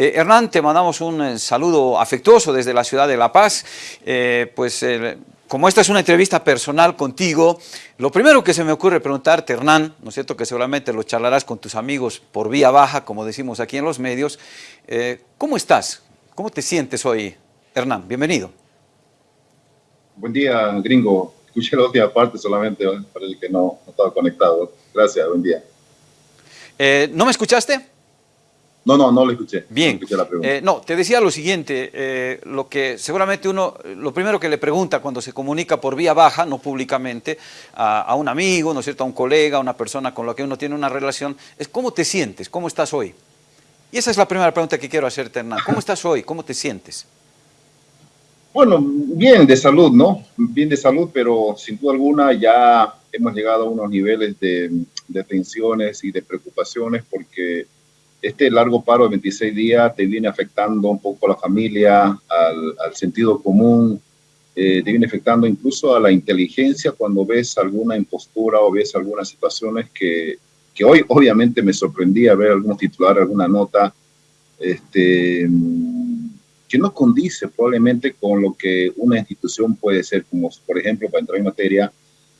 Eh, Hernán, te mandamos un eh, saludo afectuoso desde la ciudad de La Paz. Eh, pues como esta es una entrevista personal contigo, lo primero que se me ocurre preguntarte, Hernán, ¿no es cierto?, que seguramente lo charlarás con tus amigos por vía baja, como decimos aquí en los medios, ¿cómo estás? ¿Cómo te sientes hoy, Hernán? Bienvenido. Buen día, gringo. Escuché la última parte solamente para el que no, estaba conectado. Gracias, buen día. ¿No me escuchaste? No, no, no lo escuché. Bien. No, eh, no, te decía lo siguiente, eh, lo que seguramente uno, lo primero que le pregunta cuando se comunica por vía baja, no públicamente, a, un amigo, ¿no es cierto?, a un colega, a una persona con la que uno tiene una relación, es ¿cómo te sientes? ¿Cómo estás hoy? Y esa es la primera pregunta que quiero hacerte, Hernán. ¿Cómo estás hoy? ¿Cómo te sientes? Bueno, bien de salud, ¿no? Bien de salud, pero sin duda alguna ya hemos llegado a unos niveles de, de tensiones y de preocupaciones porque este largo paro de 26 días te viene afectando un poco a la familia, al, sentido común, eh, te viene afectando incluso a la inteligencia cuando ves alguna impostura o ves algunas situaciones que, que hoy obviamente me sorprendía ver algunos titulares, alguna nota, este, que no condice probablemente con lo que una institución puede ser, como por ejemplo, para entrar en materia,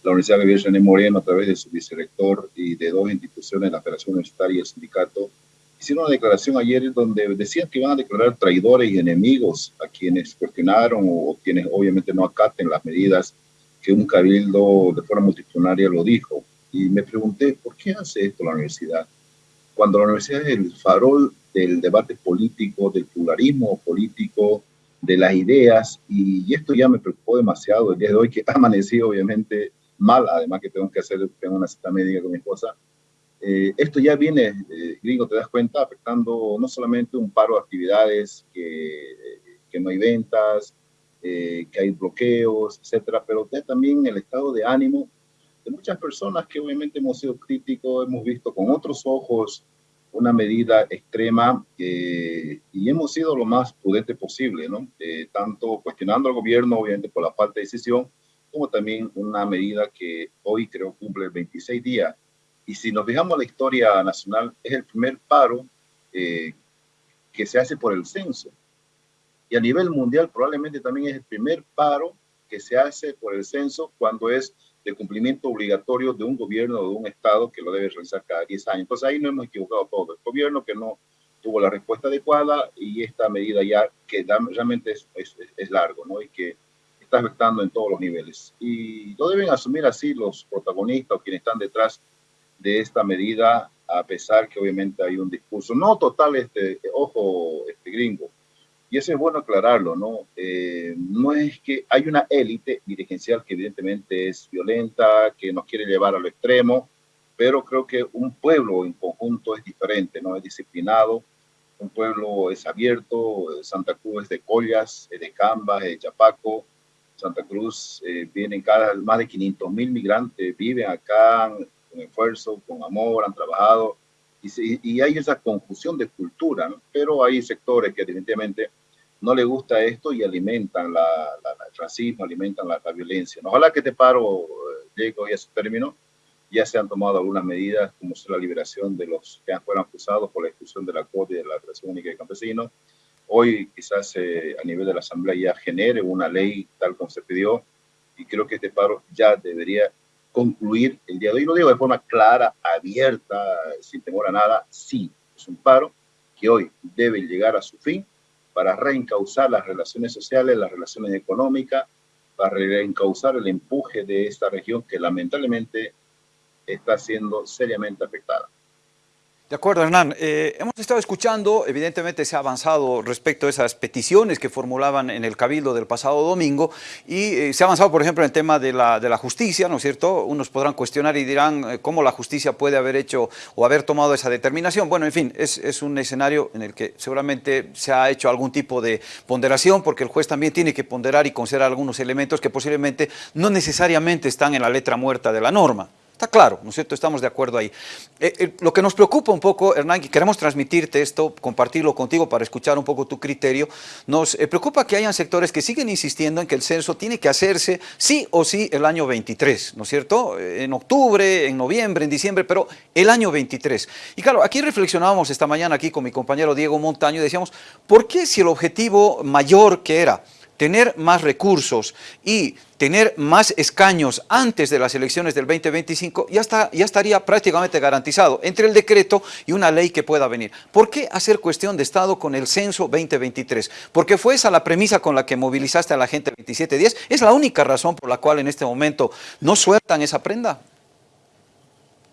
la Universidad Gabriel René Moreno a través de su vicerrector y de dos instituciones, la Federación Universitaria y el Sindicato, hicieron una declaración ayer donde decían que iban a declarar traidores y enemigos a quienes cuestionaron o quienes obviamente no acaten las medidas que un cabildo de forma multitudinaria lo dijo. Y me pregunté, ¿por qué hace esto la universidad? Cuando la universidad es el farol del debate político, del pluralismo político, de las ideas, y esto ya me preocupó demasiado el día de hoy, que amanecido obviamente mal, además que tengo que hacer, tengo una cita médica con mi esposa, eh, esto ya viene, eh, gringo, te das cuenta, afectando no solamente un paro de actividades, que, que no hay ventas, eh, que hay bloqueos, etcétera, pero también el estado de ánimo de muchas personas que obviamente hemos sido críticos, hemos visto con otros ojos una medida extrema y hemos sido lo más prudente posible, ¿no? tanto cuestionando al gobierno, obviamente, por la falta de decisión, como también una medida que hoy creo cumple 26 días y si nos fijamos la historia nacional, es el primer paro eh, que se hace por el censo. Y a nivel mundial probablemente también es el primer paro que se hace por el censo cuando es de cumplimiento obligatorio de un gobierno o de un estado que lo debe realizar cada 10 años. Entonces ahí no hemos equivocado todo. El gobierno que no tuvo la respuesta adecuada y esta medida ya que realmente es, es, es largo ¿no? y que está afectando en todos los niveles. Y lo deben asumir así los protagonistas o quienes están detrás de esta medida, a pesar que obviamente hay un discurso, no total, este, ojo, este gringo, y eso es bueno aclararlo, ¿no? Eh, no es que hay una élite dirigencial que evidentemente es violenta, que nos quiere llevar a lo extremo, pero creo que un pueblo en conjunto es diferente, ¿no? Es disciplinado, un pueblo es abierto, Santa Cruz es de Collas, es de Cambas, es de Chapaco, Santa Cruz eh, vienen cada más de 500 mil migrantes, viven acá, con esfuerzo, con amor, han trabajado y, y hay esa confusión de cultura, pero hay sectores que definitivamente no le gusta esto y alimentan la, el racismo, alimentan la, violencia. Ojalá que este paro eh, llegue a su término. Ya se han tomado algunas medidas, como la liberación de los que fueron acusados por la expulsión de la CODI de la Federación Única de Campesinos. Hoy quizás eh, a nivel de la Asamblea ya genere una ley tal como se pidió y creo que este paro ya debería concluir el día de hoy. Lo digo de forma clara, abierta, sin temor a nada. Sí, es un paro que hoy debe llegar a su fin para reencauzar las relaciones sociales, las relaciones económicas, para reencauzar el empuje de esta región que lamentablemente está siendo seriamente afectada. De acuerdo, Hernán. Eh, hemos estado escuchando, evidentemente se ha avanzado respecto a esas peticiones que formulaban en el Cabildo del pasado domingo y eh, se ha avanzado, por ejemplo, en el tema de la, de la justicia, ¿no es cierto? Unos podrán cuestionar y dirán eh, cómo la justicia puede haber hecho o haber tomado esa determinación. Bueno, en fin, es, es, un escenario en el que seguramente se ha hecho algún tipo de ponderación porque el juez también tiene que ponderar y considerar algunos elementos que posiblemente no necesariamente están en la letra muerta de la norma. Está claro, ¿no es cierto? Estamos de acuerdo ahí. Eh, eh, lo que nos preocupa un poco, Hernán, y queremos transmitirte esto, compartirlo contigo para escuchar un poco tu criterio, nos eh, preocupa que hayan sectores que siguen insistiendo en que el censo tiene que hacerse sí o sí el año 23, ¿no es cierto? En octubre, en noviembre, en diciembre, pero el año 23. Y claro, aquí reflexionábamos esta mañana aquí con mi compañero Diego Montaño y decíamos, ¿por qué si el objetivo mayor que era tener más recursos y tener más escaños antes de las elecciones del 2025, ya, ya estaría prácticamente garantizado entre el decreto y una ley que pueda venir. ¿Por qué hacer cuestión de Estado con el censo 2023? Porque fue esa la premisa con la que movilizaste a la gente 2710. ¿Es la única razón por la cual en este momento no sueltan esa prenda?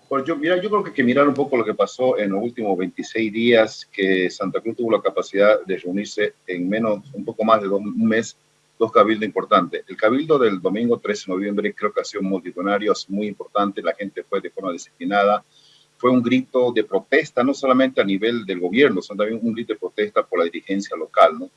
Pues yo, mira, yo creo que hay que mirar un poco lo que pasó en los últimos 26 días, que Santa Cruz tuvo la capacidad de reunirse en menos, un poco más de un mes, dos cabildos importantes. El cabildo del domingo 13 de noviembre creo que ha sido multitudinario, muy importante, la gente fue de forma disciplinada, fue un grito de protesta, no solamente a nivel del gobierno, sino también un grito de protesta por la dirigencia local, ¿no?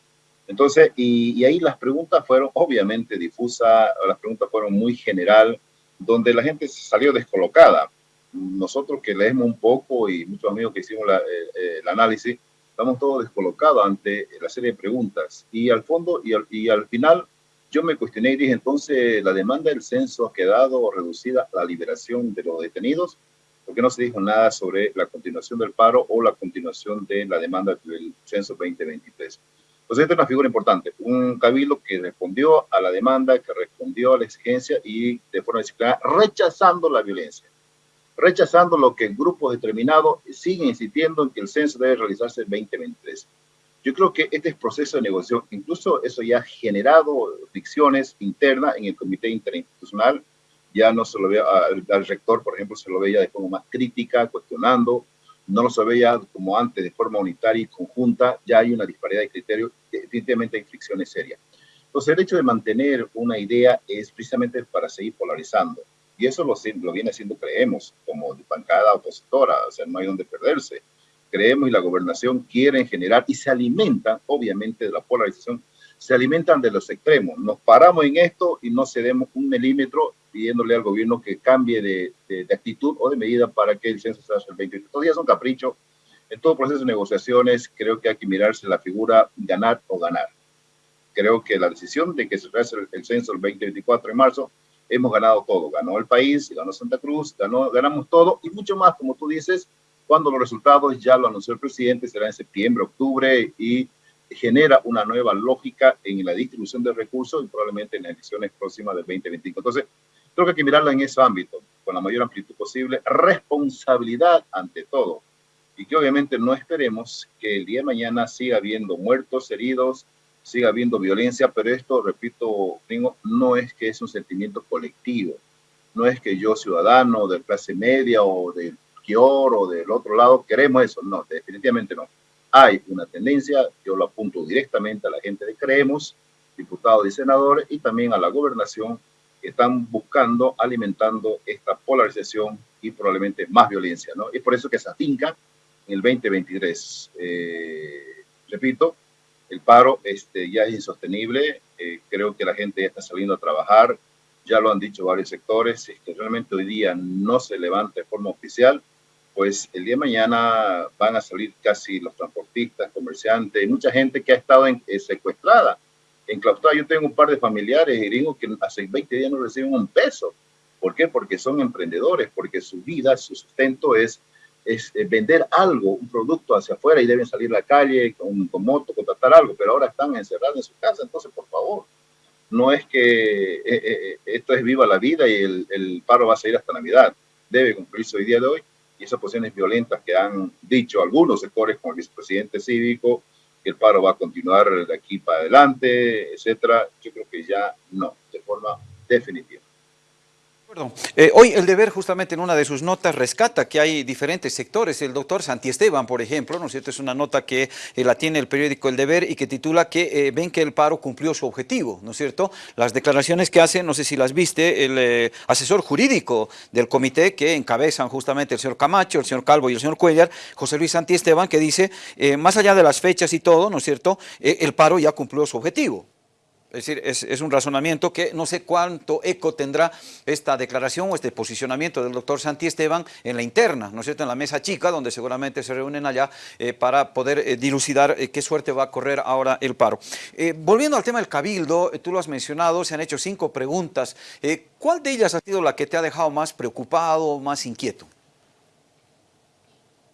Entonces, y, y ahí las preguntas fueron obviamente difusas, las preguntas fueron muy general, donde la gente salió descolocada nosotros que leemos un poco y muchos amigos que hicimos eh, eh, el análisis, estamos todos descolocados ante la serie de preguntas. Y al fondo, y al, y al final, yo me cuestioné y dije, entonces, ¿la demanda del censo ha quedado reducida a la liberación de los detenidos? Porque no se dijo nada sobre la continuación del paro o la continuación de la demanda del censo 2023. Entonces, esta es una figura importante, un cabildo que respondió a la demanda, que respondió a la exigencia y de forma disciplinada, rechazando la violencia rechazando lo que grupos determinados siguen insistiendo en que el censo debe realizarse en 2023. Yo creo que este proceso de negociación, incluso eso ya ha generado fricciones internas en el comité interinstitucional, ya no se lo ve al, rector, por ejemplo, se lo veía de forma más crítica, cuestionando, no lo se veía como antes de forma unitaria y conjunta, ya hay una disparidad de criterios, definitivamente hay fricciones serias. Entonces, el hecho de mantener una idea es precisamente para seguir polarizando. Y eso lo, lo viene haciendo, creemos, como bancada opositora, o sea, no hay donde perderse. Creemos y la gobernación quieren generar y se alimentan, obviamente, de la polarización, se alimentan de los extremos. Nos paramos en esto y no cedemos un milímetro pidiéndole al gobierno que cambie de, de, actitud o de medida para que el censo se haga el 20. Todavía es un capricho. En todo proceso de negociaciones creo que hay que mirarse la figura ganar o ganar. Creo que la decisión de que se haga el, el censo el 2024 de marzo hemos ganado todo. Ganó el país, ganó Santa Cruz, ganó, ganamos todo y mucho más, como tú dices, cuando los resultados ya lo anunció el presidente, será en septiembre, octubre y genera una nueva lógica en la distribución de recursos y probablemente en las elecciones próximas del 2025. Entonces, creo que hay que mirarla en ese ámbito, con la mayor amplitud posible, responsabilidad ante todo. Y que obviamente no esperemos que el día de mañana siga habiendo muertos, heridos, siga habiendo violencia, pero esto, repito, no es que es un sentimiento colectivo, no es que yo, ciudadano de clase media o del Kior o del otro lado, queremos eso, no, definitivamente no. Hay una tendencia, yo lo apunto directamente a la gente de Creemos, diputados y senadores, y también a la gobernación, que están buscando, alimentando esta polarización y probablemente más violencia, ¿no? Es por eso que se afinca en el 2023. Eh, repito, el paro este, ya es insostenible, eh, creo que la gente ya está saliendo a trabajar, ya lo han dicho varios sectores, que este, realmente hoy día no se levanta de forma oficial, pues el día de mañana van a salir casi los transportistas, comerciantes, mucha gente que ha estado en, eh, secuestrada, enclaustrada. Yo tengo un par de familiares gringos que hace 20 días no reciben un peso. ¿Por qué? Porque son emprendedores, porque su vida, su sustento es es eh, vender algo, un producto hacia afuera y deben salir a la calle con, moto, contratar algo, pero ahora están encerrados en su casa. Entonces, por favor, no es que eh, eh, esto es viva la vida y el, el, paro va a seguir hasta Navidad. Debe cumplirse hoy día de hoy y esas posiciones violentas que han dicho algunos sectores, como el vicepresidente cívico, que el paro va a continuar de aquí para adelante, etcétera, yo creo que ya no, de forma definitiva. Eh, hoy el deber justamente en una de sus notas rescata que hay diferentes sectores. El doctor Santi Esteban, por ejemplo, ¿no es cierto? Es una nota que eh, la tiene el periódico El Deber y que titula que eh, ven que el paro cumplió su objetivo, ¿no es cierto? Las declaraciones que hace, no sé si las viste, el asesor jurídico del comité que encabezan justamente el señor Camacho, el señor Calvo y el señor Cuellar, José Luis Santi Esteban, que dice, más allá de las fechas y todo, ¿no es cierto? el paro ya cumplió su objetivo. Es decir, es, un razonamiento que no sé cuánto eco tendrá esta declaración o este posicionamiento del doctor Santi Esteban en la interna, ¿no es cierto?, en la mesa chica, donde seguramente se reúnen allá eh, para poder eh, dilucidar eh, qué suerte va a correr ahora el paro. volviendo al tema del cabildo, tú lo has mencionado, se han hecho cinco preguntas. ¿Cuál de ellas ha sido la que te ha dejado más preocupado, más inquieto?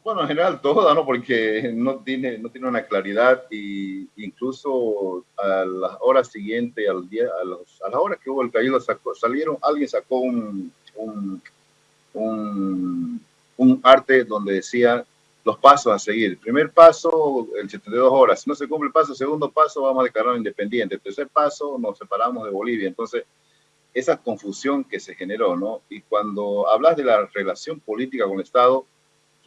Bueno, en general toda, ¿no? Porque no tiene, no tiene una claridad y incluso a las horas siguientes, al día, a, los, a las horas que hubo el caído, salieron, alguien sacó un, un, un, arte donde decía los pasos a seguir. Primer paso, el 72 horas. Si no se cumple el paso, segundo paso, vamos a declarar independiente. Tercer paso, nos separamos de Bolivia. Entonces, esa confusión que se generó, ¿no? Y cuando hablas de la relación política con el Estado,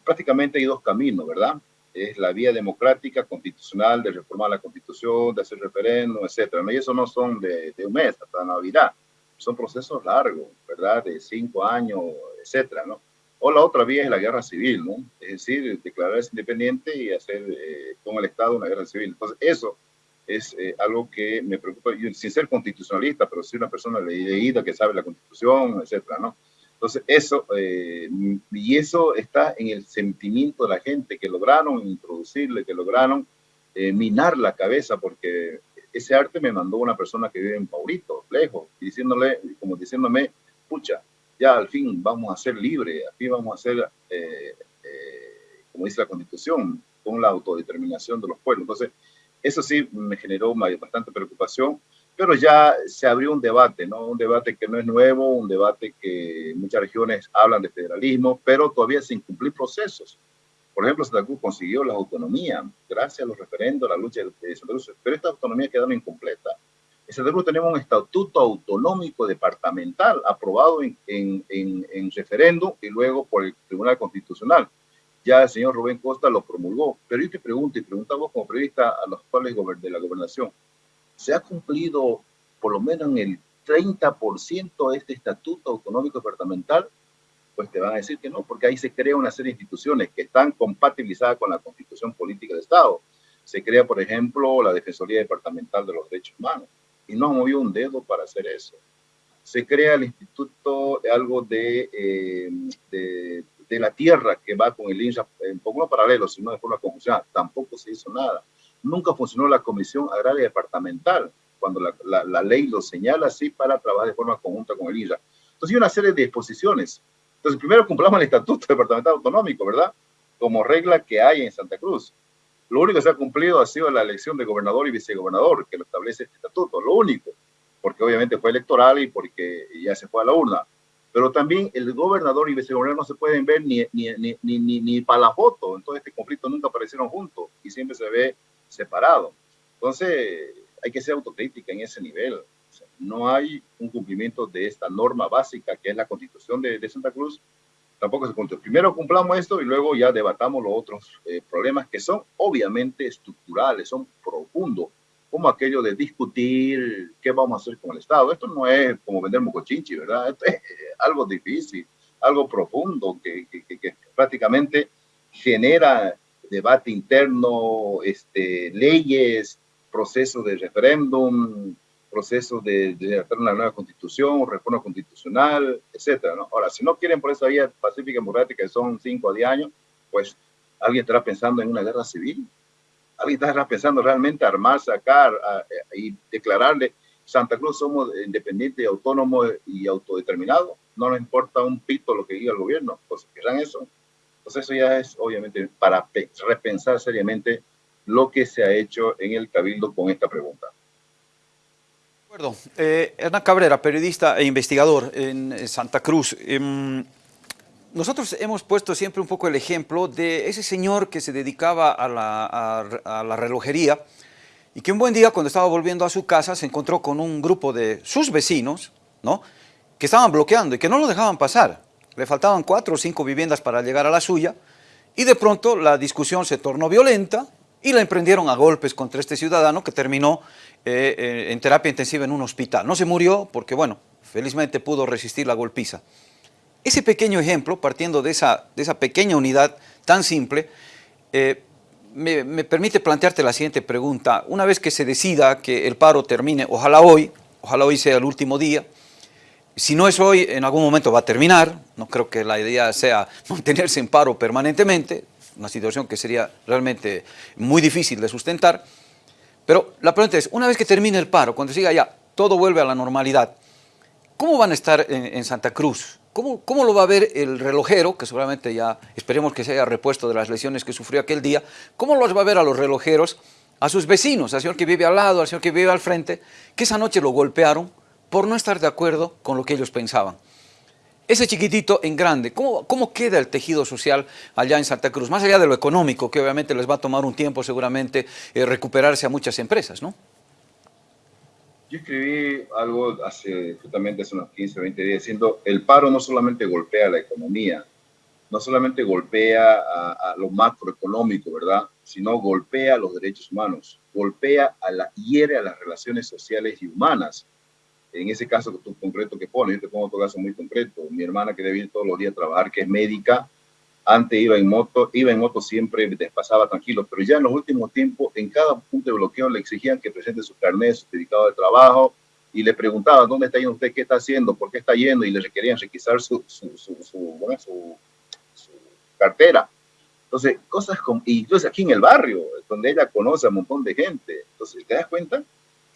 prácticamente hay dos caminos, ¿verdad? Es la vía democrática, constitucional, de reformar la constitución, de hacer referéndum, etcétera. ¿no? Y eso no son de, un mes hasta Navidad, son procesos largos, ¿verdad? De cinco años, etcétera, ¿no? O la otra vía es la guerra civil, ¿no? Es decir, declararse independiente y hacer eh, con el Estado una guerra civil. Entonces, eso es eh, algo que me preocupa, yo, sin ser constitucionalista, pero sí una persona leída que sabe la constitución, etcétera, ¿no? Entonces, eso, eh, y eso está en el sentimiento de la gente que lograron introducirle, que lograron eh, minar la cabeza, porque ese arte me mandó una persona que vive en Paurito, lejos, diciéndole, como diciéndome, pucha, ya al fin vamos a ser libres, al fin vamos a ser, eh, como dice la Constitución, con la autodeterminación de los pueblos. Entonces, eso sí me generó bastante preocupación pero ya se abrió un debate, ¿no? Un debate que no es nuevo, un debate que muchas regiones hablan de federalismo, pero todavía sin cumplir procesos. Por ejemplo, Santa Cruz consiguió la autonomía gracias a los referendos, a la lucha de Santa Cruz, pero esta autonomía quedó incompleta. En Santa Cruz tenemos un estatuto autonómico departamental aprobado en, en, en, referéndum y luego por el Tribunal Constitucional. Ya el señor Rubén Costa lo promulgó. Pero yo te pregunto, y preguntamos como periodista a los actuales de la gobernación, se ha cumplido por lo menos en el 30% de este estatuto autonómico departamental, pues te van a decir que no, porque ahí se crea una serie de instituciones que están compatibilizadas con la constitución política del Estado. Se crea, por ejemplo, la Defensoría Departamental de los Derechos Humanos, y no movió un dedo para hacer eso. Se crea el Instituto, algo de, eh, de, la Tierra, que va con el INSA, en poco paralelo, sino de forma conjuncional. Tampoco se hizo nada nunca funcionó la Comisión Agraria Departamental, cuando la, ley lo señala así para trabajar de forma conjunta con el IRA. Entonces hay una serie de disposiciones. Entonces primero cumplamos el Estatuto Departamental Autonómico, ¿verdad? Como regla que hay en Santa Cruz. Lo único que se ha cumplido ha sido la elección de gobernador y vicegobernador, que lo establece este estatuto, lo único, porque obviamente fue electoral y porque ya se fue a la urna. Pero también el gobernador y vicegobernador no se pueden ver ni, ni, ni, ni, ni para la foto, entonces este conflicto nunca aparecieron juntos y siempre se ve separado. Entonces, hay que ser autocrítica en ese nivel. no hay un cumplimiento de esta norma básica que es la constitución de, Santa Cruz. Tampoco se cumple. Primero cumplamos esto y luego ya debatamos los otros eh, problemas que son obviamente estructurales, son profundos, como aquello de discutir qué vamos a hacer con el Estado. Esto no es como vender mocochinchi, ¿verdad? Esto es eh, algo difícil, algo profundo que, que, que prácticamente genera debate interno, este, leyes, procesos de referéndum, procesos de, de una nueva constitución, reforma constitucional, etcétera. Ahora, si no quieren por esa vía pacífica y democrática, que son cinco a diez años, pues alguien estará pensando en una guerra civil. Alguien estará pensando realmente armar, sacar y declararle Santa Cruz somos independientes, autónomos y autodeterminados. No nos importa un pito lo que diga el gobierno. Pues querrán eso. Entonces eso ya es obviamente para repensar seriamente lo que se ha hecho en el Cabildo con esta pregunta. De acuerdo. Eh, Hernán Cabrera, periodista e investigador en Santa Cruz. Em, nosotros hemos puesto siempre un poco el ejemplo de ese señor que se dedicaba a la, a la relojería y que un buen día cuando estaba volviendo a su casa se encontró con un grupo de sus vecinos, ¿no? que estaban bloqueando y que no lo dejaban pasar le faltaban cuatro o cinco viviendas para llegar a la suya, y de pronto la discusión se tornó violenta y la emprendieron a golpes contra este ciudadano que terminó eh, eh, en terapia intensiva en un hospital. No se murió porque, bueno, felizmente pudo resistir la golpiza. Ese pequeño ejemplo, partiendo de esa, de esa pequeña unidad tan simple, eh, me, me, permite plantearte la siguiente pregunta. Una vez que se decida que el paro termine, ojalá hoy, ojalá hoy sea el último día, si no es hoy, en algún momento va a terminar, no creo que la idea sea mantenerse en paro permanentemente, una situación que sería realmente muy difícil de sustentar, pero la pregunta es, una vez que termine el paro, cuando siga ya, todo vuelve a la normalidad, ¿cómo van a estar en, en Santa Cruz? ¿Cómo, ¿Cómo, lo va a ver el relojero, que seguramente ya esperemos que se haya repuesto de las lesiones que sufrió aquel día? ¿Cómo los va a ver a los relojeros, a sus vecinos, al señor que vive al lado, al señor que vive al frente, que esa noche lo golpearon por no estar de acuerdo con lo que ellos pensaban? Ese chiquitito en grande, ¿cómo, ¿cómo queda el tejido social allá en Santa Cruz? Más allá de lo económico, que obviamente les va a tomar un tiempo seguramente eh, recuperarse a muchas empresas, ¿no? Yo escribí algo hace, justamente hace unos 15, 20 días, diciendo, el paro no solamente golpea la economía, no solamente golpea lo macroeconómico, ¿verdad? Sino golpea los derechos humanos, golpea a la, hiere a las relaciones sociales y humanas. En ese caso tú, concreto que pones, yo te pongo otro caso muy concreto. Mi hermana que debe ir todos los días a trabajar, que es médica, antes iba en moto, iba en moto siempre, pasaba tranquilo, pero ya en los últimos tiempos, en cada punto de bloqueo le exigían que presente su carnet, su certificado de trabajo, y le preguntaban, ¿dónde está yendo usted? ¿Qué está haciendo? ¿Por qué está yendo? Y le requerían requisar su, su, su, su, cartera. Entonces, cosas como, y entonces aquí en el barrio, donde ella conoce a un montón de gente, entonces, ¿te das cuenta?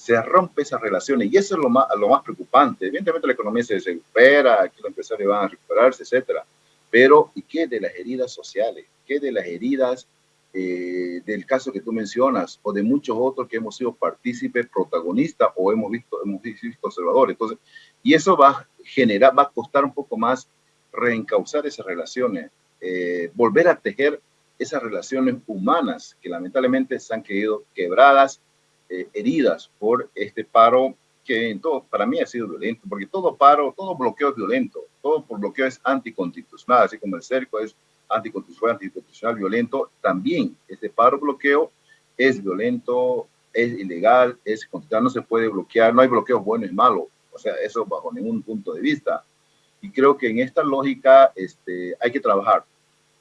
Se rompe esas relaciones y eso es lo más, lo más preocupante. Evidentemente la economía se recupera, aquí los empresarios van a recuperarse, etcétera pero, ¿y qué de las heridas sociales? ¿Qué de las heridas eh, del caso que tú mencionas o de muchos otros que hemos sido partícipes, protagonistas o hemos visto, hemos visto observadores? Entonces, y eso va a generar, va a costar un poco más reencauzar esas relaciones, eh, volver a tejer esas relaciones humanas que lamentablemente se han quedado quebradas, eh, heridas por este paro que en todo, para mí ha sido violento, porque todo paro, todo bloqueo es violento, todo por bloqueo es anticonstitucional, así como el cerco es anticonstitucional, anticonstitucional, violento, también este paro bloqueo es violento, es ilegal, es constitucional, no se puede bloquear, no hay bloqueos buenos y malos, o sea, eso bajo ningún punto de vista. Y creo que en esta lógica este, hay que trabajar,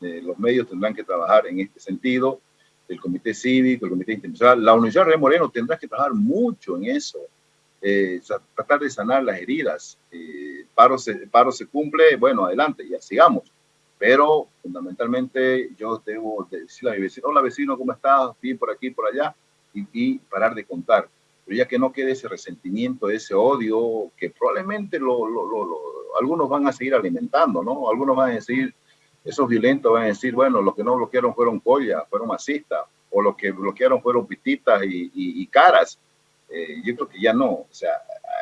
eh, los medios tendrán que trabajar en este sentido, el Comité Cívico, el Comité Internacional, la Universidad de Moreno tendrá que trabajar mucho en eso, eh, tratar de sanar las heridas. Eh, paro, se, paro se cumple, bueno, adelante, ya sigamos. Pero fundamentalmente yo debo decirle a mi vecino, hola vecino, ¿cómo estás? Bien por aquí, por allá, y, y, parar de contar. Pero ya que no quede ese resentimiento, ese odio, que probablemente lo, lo, lo, algunos van a seguir alimentando, ¿no? Algunos van a decir, esos violentos van a decir, bueno, los que no bloquearon fueron collas, fueron masistas, o los que bloquearon fueron pititas y, y, y caras eh, yo creo que ya no. O sea,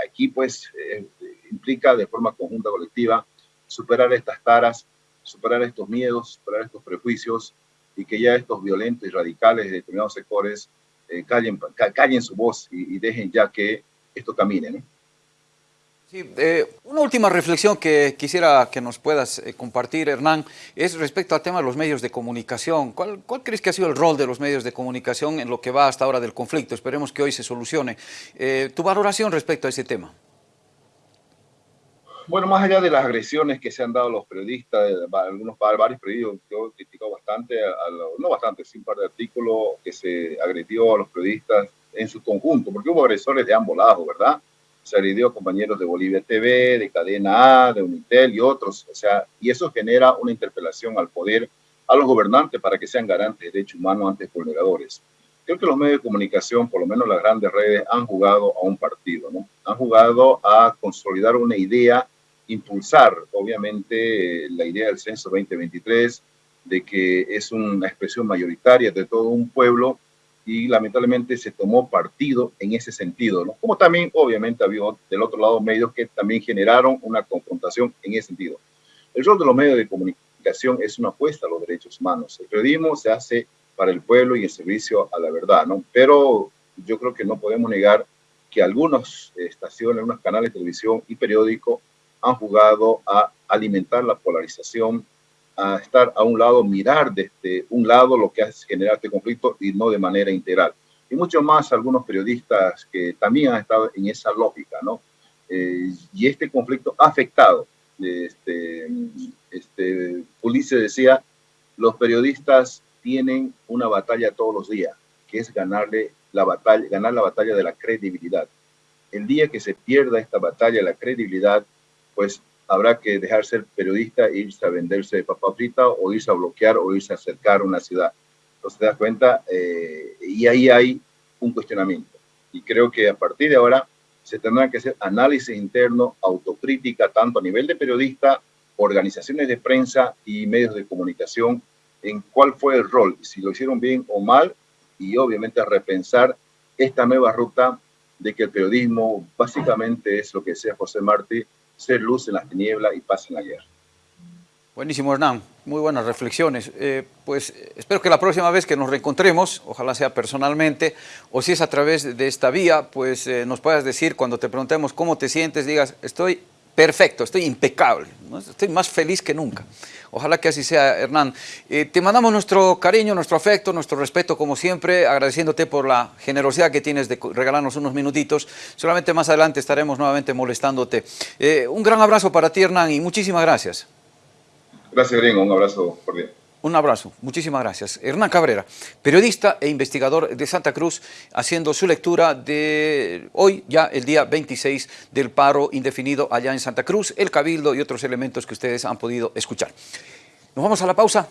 aquí pues eh, implica de forma conjunta, colectiva, superar estas taras, superar estos miedos, superar estos prejuicios y que ya estos violentos y radicales de determinados sectores eh, callen, callen su voz y, y, dejen ya que esto camine. ¿no? Sí, eh, una última reflexión que quisiera que nos puedas eh, compartir, Hernán, es respecto al tema de los medios de comunicación. ¿Cuál, ¿Cuál, crees que ha sido el rol de los medios de comunicación en lo que va hasta ahora del conflicto? Esperemos que hoy se solucione. Eh, ¿Tu valoración respecto a ese tema? Bueno, más allá de las agresiones que se han dado a los periodistas, algunos varios periodistas, yo criticado bastante, a, no bastante, sí un par de artículos que se agredió a los periodistas en su conjunto, porque hubo agresores de ambos lados, ¿verdad? A compañeros de Bolivia TV, de Cadena A, de Unitel y otros. O sea, y eso genera una interpelación al poder, a los gobernantes para que sean garantes de derechos humanos ante vulneradores. Creo que los medios de comunicación, por lo menos las grandes redes, han jugado a un partido, ¿no? Han jugado a consolidar una idea, impulsar, obviamente, la idea del censo 2023, de que es una expresión mayoritaria de todo un pueblo y lamentablemente se tomó partido en ese sentido. Como también obviamente había del otro lado medios que también generaron una confrontación en ese sentido. El rol de los medios de comunicación es una apuesta a los derechos humanos. El periodismo se hace para el pueblo y en servicio a la verdad. Pero yo creo que no podemos negar que algunas estaciones, algunos canales de televisión y periódicos han jugado a alimentar la polarización, a estar a un lado, mirar desde un lado lo que hace generar este conflicto y no de manera integral. Y mucho más algunos periodistas que también han estado en esa lógica, ¿no? Eh, y este conflicto ha afectado. Este, este, Ulises decía, los periodistas tienen una batalla todos los días, que es ganarle la batalla, ganar la batalla de la credibilidad. El día que se pierda esta batalla, la credibilidad, pues habrá que dejar ser periodista e irse a venderse de papa frita o irse a bloquear o irse a acercar una ciudad. Entonces te das cuenta, eh, y ahí hay un cuestionamiento. Y creo que a partir de ahora se tendrá que hacer análisis interno, autocrítica, tanto a nivel de periodista, organizaciones de prensa y medios de comunicación, en cuál fue el rol, si lo hicieron bien o mal, y obviamente repensar esta nueva ruta de que el periodismo básicamente es lo que decía José Martí, ser luz en las tinieblas y paz en la guerra. Buenísimo, Hernán. Muy buenas reflexiones. Eh, pues espero que la próxima vez que nos reencontremos, ojalá sea personalmente, o si es a través de esta vía, pues eh, nos puedas decir cuando te preguntemos cómo te sientes, digas, estoy perfecto, estoy impecable, estoy más feliz que nunca. Ojalá que así sea, Hernán. Eh, te mandamos nuestro cariño, nuestro afecto, nuestro respeto, como siempre, agradeciéndote por la generosidad que tienes de regalarnos unos minutitos. Solamente más adelante estaremos nuevamente molestándote. un gran abrazo para ti, Hernán, y muchísimas gracias. Gracias, Gringo. Un abrazo cordial. Un abrazo, muchísimas gracias. Hernán Cabrera, periodista e investigador de Santa Cruz, haciendo su lectura de hoy, ya el día 26 del paro indefinido allá en Santa Cruz, el cabildo y otros elementos que ustedes han podido escuchar. Nos vamos a la pausa.